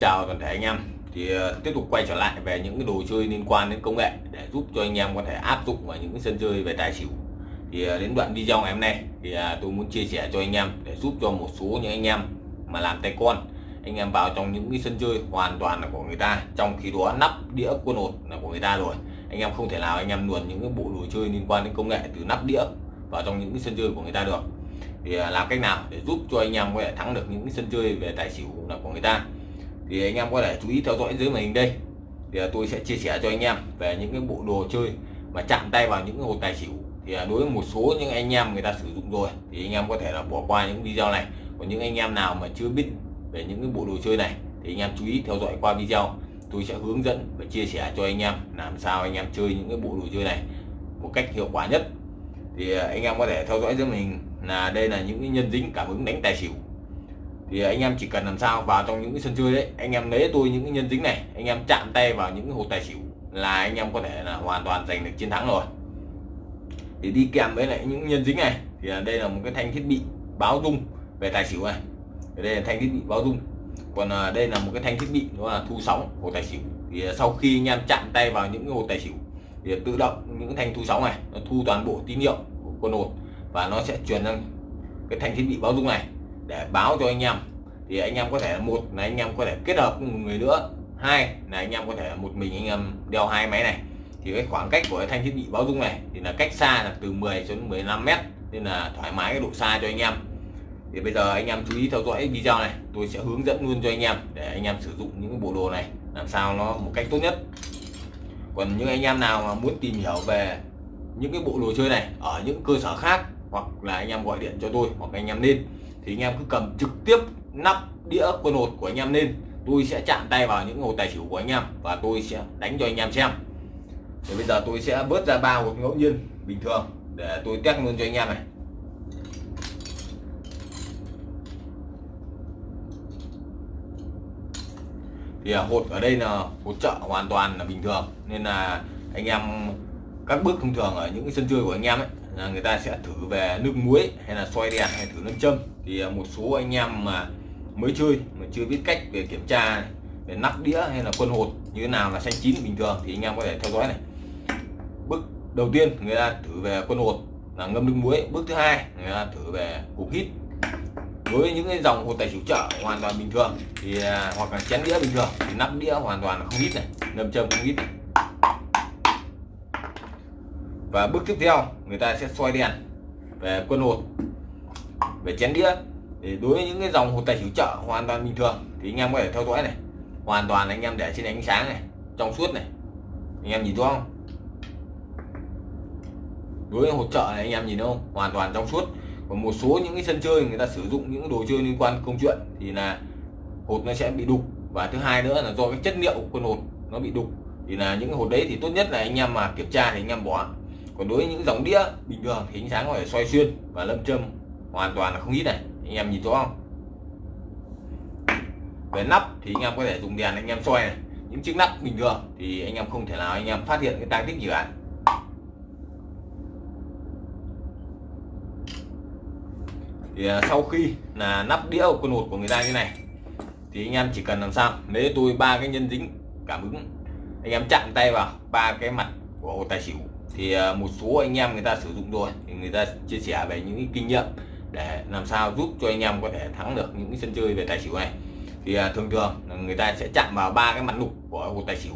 chào toàn thể anh em. Thì uh, tiếp tục quay trở lại về những cái đồ chơi liên quan đến công nghệ để giúp cho anh em có thể áp dụng vào những cái sân chơi về tài xỉu. Thì uh, đến đoạn video ngày hôm nay thì uh, tôi muốn chia sẻ cho anh em để giúp cho một số những anh em mà làm tay con anh em vào trong những cái sân chơi hoàn toàn là của người ta trong khi đó nắp đĩa quân hột là của người ta rồi. Anh em không thể nào anh em luồn những cái bộ đồ chơi liên quan đến công nghệ từ nắp đĩa vào trong những cái sân chơi của người ta được. Thì làm cách nào để giúp cho anh em có thể thắng được những cái sân chơi về tài xỉu là của người ta? Thì anh em có thể chú ý theo dõi dưới màn hình đây. Thì tôi sẽ chia sẻ cho anh em về những cái bộ đồ chơi mà chạm tay vào những cái hột tài xỉu. Thì đối với một số những anh em người ta sử dụng rồi, thì anh em có thể là bỏ qua những video này. Còn những anh em nào mà chưa biết về những cái bộ đồ chơi này, thì anh em chú ý theo dõi qua video. Tôi sẽ hướng dẫn và chia sẻ cho anh em làm sao anh em chơi những cái bộ đồ chơi này một cách hiệu quả nhất. Thì à, anh em có thể theo dõi dưới mình là đây là những cái nhân dính cảm ứng đánh tài xỉu thì anh em chỉ cần làm sao vào trong những cái sân chơi đấy, anh em lấy tôi những cái nhân dính này, anh em chạm tay vào những cái hột tài xỉu là anh em có thể là hoàn toàn giành được chiến thắng rồi. Thì đi kèm với lại những nhân dính này, thì đây là một cái thanh thiết bị báo rung về tài xỉu này. Đây là thanh thiết bị báo rung. Còn à, đây là một cái thanh thiết bị đó là thu sóng của tài xỉu. Thì à, sau khi anh em chạm tay vào những cái hột tài xỉu, thì tự động những thanh thu sóng này nó thu toàn bộ tín hiệu của con hột và nó sẽ truyền sang cái thanh thiết bị báo rung này để báo cho anh em thì anh em có thể một là anh em có thể kết hợp một người nữa hai là anh em có thể một mình anh em đeo hai máy này thì cái khoảng cách của cái thanh thiết bị báo dung này thì là cách xa là từ 10 đến 15 mét nên là thoải mái cái độ xa cho anh em thì bây giờ anh em chú ý theo dõi video này tôi sẽ hướng dẫn luôn cho anh em để anh em sử dụng những bộ đồ này làm sao nó một cách tốt nhất còn những anh em nào mà muốn tìm hiểu về những cái bộ đồ chơi này ở những cơ sở khác hoặc là anh em gọi điện cho tôi hoặc anh em lên thì anh em cứ cầm trực tiếp nắp đĩa quân hột của anh em lên. Tôi sẽ chạm tay vào những hột tài xỉu của anh em và tôi sẽ đánh cho anh em xem. Thì bây giờ tôi sẽ bớt ra ba hột ngẫu nhiên bình thường để tôi test luôn cho anh em này. Thì à, hột ở đây là hột trợ hoàn toàn là bình thường. Nên là anh em các bước thông thường ở những cái sân chơi của anh em ấy, là người ta sẽ thử về nước muối hay là xoay đèn hay thử nâng châm. Thì à, một số anh em mà mới chơi mà chưa biết cách về kiểm tra về nắp đĩa hay là quân hột như thế nào là xanh chín bình thường thì anh em có thể theo dõi này. Bước đầu tiên, người ta thử về quân hột là ngâm nước muối. Bước thứ hai, người ta thử về cục hít. Với những cái dòng hột tài xỉu chợ hoàn toàn bình thường thì à, hoặc là chén đĩa bình thường thì nắp đĩa hoàn toàn là không hít này, ngâm châm không hít này và bước tiếp theo, người ta sẽ xoay đèn về quân hột, về chén đĩa. Thì đối với những cái dòng hột tài xỉu chợ hoàn toàn bình thường, thì anh em có thể theo dõi này. Hoàn toàn anh em để trên ánh sáng này, trong suốt này. Anh em nhìn rõ không? Đối với hột trợ này, anh em nhìn không? Hoàn toàn trong suốt. Còn một số những cái sân chơi người ta sử dụng những đồ chơi liên quan công chuyện thì là hột nó sẽ bị đục. Và thứ hai nữa là do cái chất liệu của quân hột nó bị đục. Thì là những cái hột đấy thì tốt nhất là anh em mà kiểm tra thì anh em bỏ còn đối với những dòng đĩa, bình thường thì ánh sáng có thể xoay xuyên và lâm châm. Hoàn toàn là không ít này, anh em nhìn rõ không? Về nắp thì anh em có thể dùng đèn anh em xoay này. Những chiếc nắp bình thường thì anh em không thể nào anh em phát hiện cái tăng tích gì cả. Thì à, sau khi là nắp đĩa của con hột của người ta như này, thì anh em chỉ cần làm sao? Lấy tôi ba cái nhân dính cảm ứng. Anh em chạm tay vào ba cái mặt của hột tài xỉu thì à, một số anh em người ta sử dụng rồi thì người ta chia sẻ về những kinh nghiệm để làm sao giúp cho anh em có thể thắng được những sân chơi về tài xỉu này. Thì à, thường thường người ta sẽ chạm vào ba cái mặt lục của hột tài xỉu.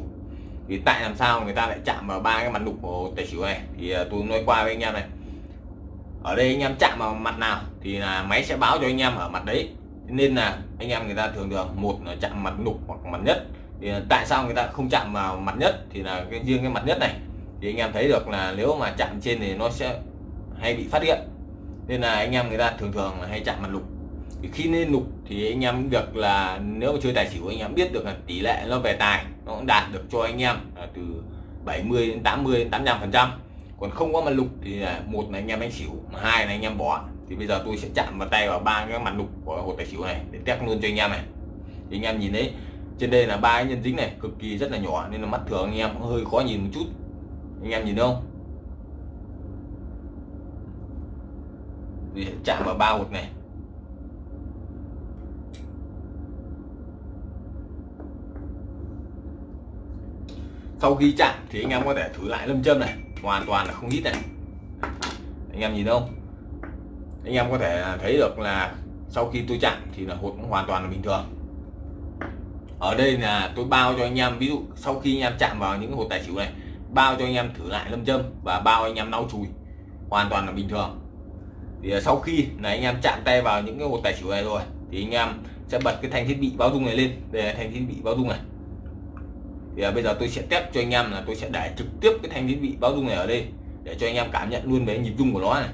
Thì tại làm sao người ta lại chạm vào ba cái mặt lục của hột tài xỉu này? Thì à, tôi nói qua với anh em này. Ở đây anh em chạm vào mặt nào thì là máy sẽ báo cho anh em ở mặt đấy. Nên là anh em người ta thường thường, một là chạm mặt lục hoặc mặt nhất. Thì tại sao người ta không chạm vào mặt nhất thì là cái, riêng cái mặt nhất này? Thì anh em thấy được là nếu mà chạm trên thì nó sẽ hay bị phát hiện nên là anh em người ta thường thường là hay chạm mặt lục thì khi lên lục thì anh em việc là nếu mà chơi tài xỉu anh em biết được là tỷ lệ nó về tài nó cũng đạt được cho anh em là từ 70 đến 80 đến 85 phần trăm còn không có mặt lục thì là một là anh em đánh xỉu mà hai là anh em bỏ thì bây giờ tôi sẽ chạm vào tay vào ba cái mặt lục của hột tài xỉu này để test luôn cho anh em này thì anh em nhìn đấy trên đây là ba cái nhân dính này cực kỳ rất là nhỏ nên là mắt thường anh em cũng hơi khó nhìn một chút anh em nhìn không? Thì chạm vào ba hột này. Sau khi chạm thì anh em có thể thử lại lâm châm này. Hoàn toàn là không ít này. Anh em nhìn không? Anh em có thể thấy được là sau khi tôi chạm thì là hột hoàn toàn là bình thường. Ở đây là tôi bao cho anh em, ví dụ sau khi anh em chạm vào những hột tài xỉu này bao cho anh em thử lại lâm châm và bao anh em lau chùi. Hoàn toàn là bình thường. Thì à, sau khi là anh em chạm tay vào những cái hột tài xỉu này rồi thì anh em sẽ bật cái thanh thiết bị báo dung này lên. Đây là thanh thiết bị báo dung này. Thì à, bây giờ tôi sẽ test cho anh em là tôi sẽ để trực tiếp cái thanh thiết bị báo dung này ở đây để cho anh em cảm nhận luôn về nhịp rung của nó này.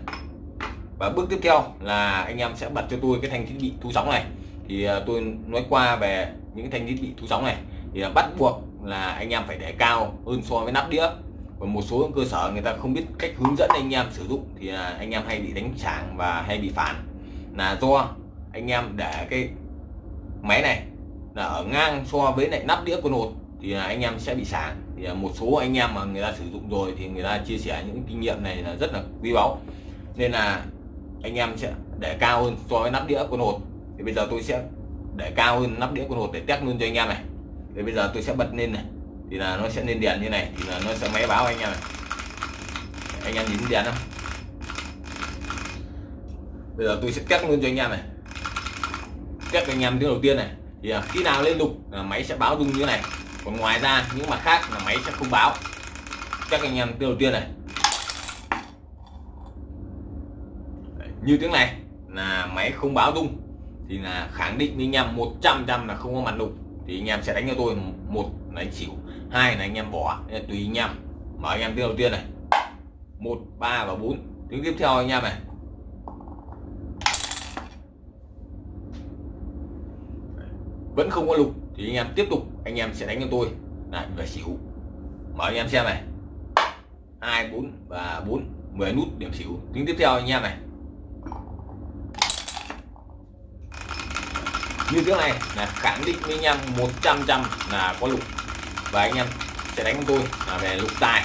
Và bước tiếp theo là anh em sẽ bật cho tôi cái thanh thiết bị thu sóng này. Thì à, tôi nói qua về những thanh thiết bị thu sóng này. Thì à, bắt buộc là anh em phải để cao hơn so với nắp đĩa. Và một số cơ sở người ta không biết cách hướng dẫn anh em sử dụng thì là anh em hay bị đánh tràng và hay bị phản là do anh em để cái máy này là ở ngang so với lại nắp đĩa của nột thì là anh em sẽ bị sáng thì à, một số anh em mà người ta sử dụng rồi thì người ta chia sẻ những kinh nghiệm này là rất là quý báu. Nên là anh em sẽ để cao hơn so với nắp đĩa của nột thì bây giờ tôi sẽ để cao hơn nắp đĩa của nột để test luôn cho anh em này thì bây giờ tôi sẽ bật lên này. Thì là nó sẽ lên đèn như này, thì là nó sẽ máy báo anh em này. Anh em nhìn đèn không? Bây giờ tôi sẽ test luôn cho anh em này. Test anh em tiếng đầu tiên này. Thì khi nào lên đục là máy sẽ báo rung như này. Còn ngoài ra, những mặt khác là máy sẽ không báo. Các anh em tiếng đầu tiên này. Như tiếng này là máy không báo rung. Thì là khẳng định với anh em 100 trăm là không có mặt đục thì anh em sẽ đánh cho tôi một là anh xỉu hai là anh em bỏ. Tùy anh em. Mở anh em tiếng đầu tiên này. Một, ba và bốn. Tiếng tiếp theo anh em này. Vẫn không có lục thì anh em tiếp tục, anh em sẽ đánh cho tôi. Lại về xỉu mở anh em xem này. Hai, bốn và bốn. 10 nút điểm xỉu tiếng tiếp theo anh em này. Như trước này, là khẳng định với anh em 100 trăm là có lục. Và anh em sẽ đánh tôi là về lục tài.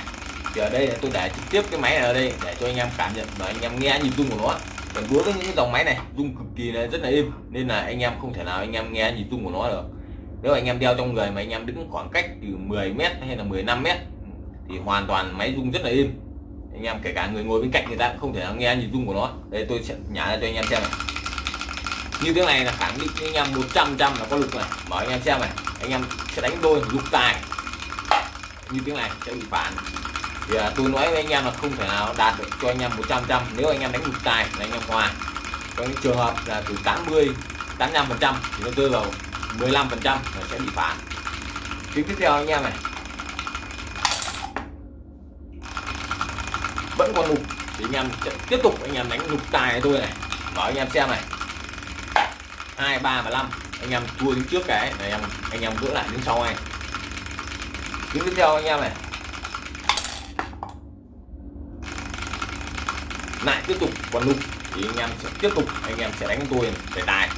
Thì ở đây là tôi để trực tiếp cái máy này ở đây để cho anh em cảm nhận và anh em nghe nhịp rung của nó. Còn đối với những dòng máy này, rung cực kỳ là rất là êm, nên là anh em không thể nào anh em nghe nhịp rung của nó được. Nếu anh em đeo trong người mà anh em đứng khoảng cách từ 10 mét hay là 15 mét, thì hoàn toàn máy rung rất là êm. Anh em kể cả người ngồi bên cạnh người ta cũng không thể nào nghe nhịp rung của nó. Đây tôi sẽ nhả ra cho anh em xem này như thế này là khẳng định anh em 100 trăm là có lục này mở anh em xem này anh em sẽ đánh đôi lục tài như thế này sẽ bị phản thì à, tôi nói với anh em là không thể nào đạt được cho anh em 100 trăm nếu anh em đánh lục tài là anh em hòa có những trường hợp là từ 80 85 phần trăm thì nó rơi vào 15 phần trăm là sẽ bị phản tiếng tiếp theo anh em này vẫn còn lục thì anh em sẽ tiếp tục anh em đánh lục tài tôi này mở anh em xem này hai, ba và 5 anh em cua đứng trước cái, này em, anh em gỡ lại đứng sau này đứng tiếp theo anh em này. Lại tiếp tục, còn lục, thì anh em sẽ tiếp tục, anh em sẽ đánh tôi về tài.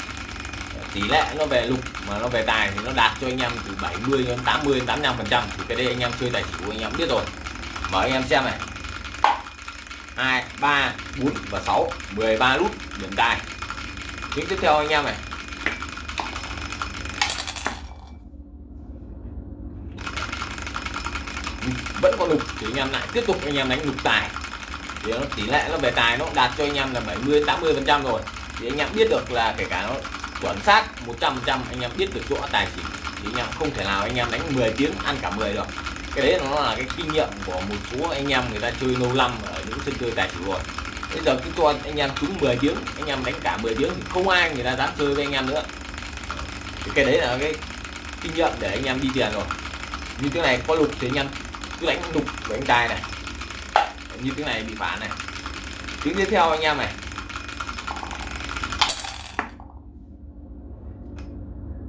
Tỷ lệ nó về lục, mà nó về tài thì nó đạt cho anh em từ 70 đến 80 đến 85 phần trăm. Thì cái đây anh em chơi tài xỉu anh em biết rồi. Mở anh em xem này. Hai, ba, bốn và 6 13 nút điểm tài. Tiếng tiếp theo anh em này. Vẫn có lục thì anh em lại tiếp tục anh em đánh lục tài thì nó tỷ lệ nó về tài nó đạt cho anh em là 70 80 phần trăm rồi thì anh em biết được là kể cả nó chuẩn xác 100 phần trăm anh em biết được chỗ tài chỉ, thì anh em không thể nào anh em đánh 10 tiếng ăn cả 10 được cái đấy nó là cái kinh nghiệm của một số anh em người ta chơi lâu năm ở những sân chơi tài xỉu rồi bây giờ cứ cho anh em trúng 10 tiếng anh em đánh cả 10 tiếng thì không ai người ta dám chơi với anh em nữa thì cái đấy là cái kinh nghiệm để anh em đi tiền rồi như thế này có lục thì anh em cứ đánh đục với anh trai này. Như tiếng này bị phản này. Tiếng tiếp theo anh em này.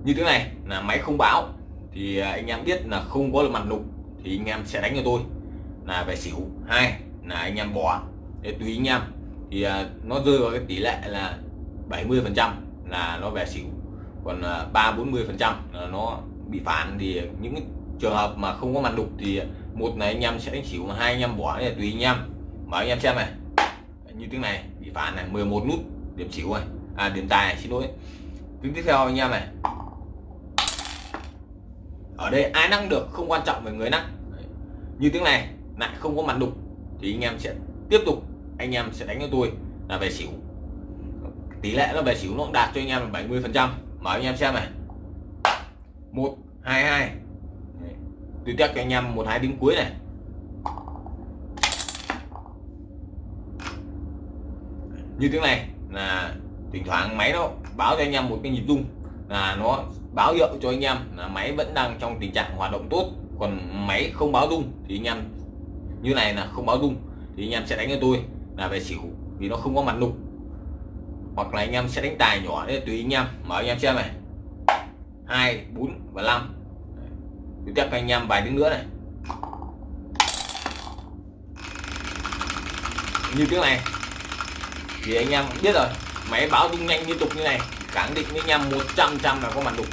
Như thế này là máy không báo. Thì à, anh em biết là không có mặt lục thì anh em sẽ đánh cho tôi. Là về xỉu. Hai là anh em bỏ. Để tùy anh em. Thì à, nó rơi vào cái tỷ lệ là 70 phần trăm là nó về xỉu. Còn à, ba bốn mươi phần trăm nó bị phản. Thì những trường hợp mà không có mặt đục thì một này anh em sẽ đánh xỉu mà hai anh em bỏ này tùy anh em. Mở anh em xem này. Như tiếng này bị phản này 11 nút điểm xỉu này. À điểm tài này, xin lỗi. Tiếng tiếp theo anh em này. Ở đây ai năng được không quan trọng về người năng. Như tiếng này lại không có mặt đục thì anh em sẽ tiếp tục anh em sẽ đánh cho tôi là về xỉu. Tỷ lệ nó về xỉu nó cũng đạt cho anh em là 70 phần trăm. Mở anh em xem này. Một hai hai tôi test cho anh em một hai tiếng cuối này. Như tiếng này, là thỉnh thoảng máy nó báo cho anh em một cái nhịp rung, là nó báo hiệu cho anh em là máy vẫn đang trong tình trạng hoạt động tốt. Còn máy không báo rung thì anh em, như này là không báo rung, thì anh em sẽ đánh cho tôi là về xỉu, vì nó không có mặt lục hoặc là anh em sẽ đánh tài nhỏ đấy tùy anh em, mở anh em xem này. Hai, bốn và năm tiếp theo anh em vài tiếng nữa này như tiếng này thì anh em biết rồi máy báo rung nhanh liên tục như này khẳng định với anh em 100 trăm là có mặt đục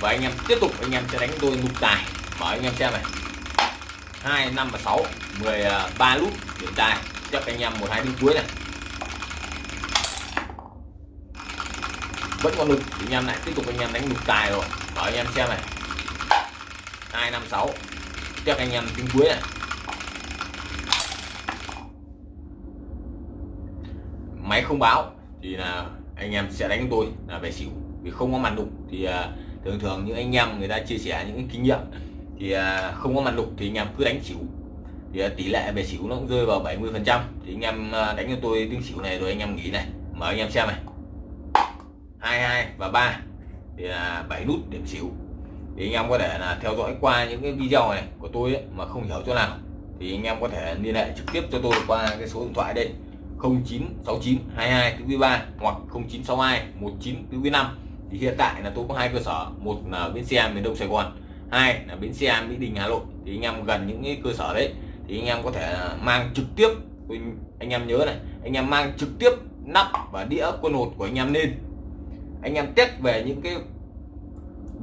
và anh em tiếp tục anh em sẽ đánh tôi nục tài mở anh em xem này hai năm và sáu 13 nút điểm tài chắc anh em một hai tiếng cuối này vẫn còn đục anh em lại tiếp tục anh em đánh đục tài rồi mở anh em xem này hai năm sáu. Anh em tiếng cuối này máy không báo thì là anh em sẽ đánh tôi là về xỉu, vì không có màn đục thì à, thường thường những anh em người ta chia sẻ những kinh nghiệm, thì à, không có màn đục thì anh em cứ đánh xỉu. Thì à, tỷ lệ về xỉu nó cũng rơi vào 70 phần trăm. Thì anh em đánh cho tôi tiếng xỉu này rồi anh em nghỉ này. Mở anh em xem này. Hai hai và ba. Thì là bảy nút điểm xỉu thì anh em có thể là theo dõi qua những cái video này của tôi ấy, mà không hiểu chỗ nào. Thì anh em có thể liên hệ trực tiếp cho tôi qua cái số điện thoại đây 0969 22 thứ 3 hoặc 0962 19 thứ 5 thì hiện tại là tôi có hai cơ sở một là bến xe miền Đông Sài Gòn hai là bến xe Mỹ Đình Hà Nội. Thì anh em gần những cái cơ sở đấy thì anh em có thể mang trực tiếp anh em nhớ này anh em mang trực tiếp nắp và đĩa quân hột của anh em lên. Anh em test về những cái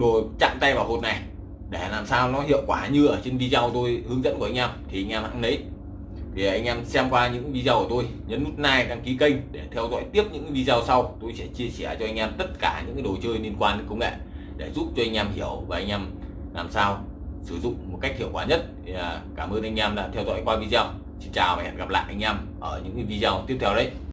đồ chạm tay vào hột này, để làm sao nó hiệu quả như ở trên video tôi hướng dẫn của anh em. Thì anh em hãy lấy. Thì anh em xem qua những video của tôi, nhấn nút like, đăng ký kênh để theo dõi tiếp những video sau. Tôi sẽ chia sẻ cho anh em tất cả những cái đồ chơi liên quan đến công nghệ để giúp cho anh em hiểu và anh em làm sao sử dụng một cách hiệu quả nhất. Thì à, cảm ơn anh em đã theo dõi qua video. Xin chào và hẹn gặp lại anh em ở những video tiếp theo đấy.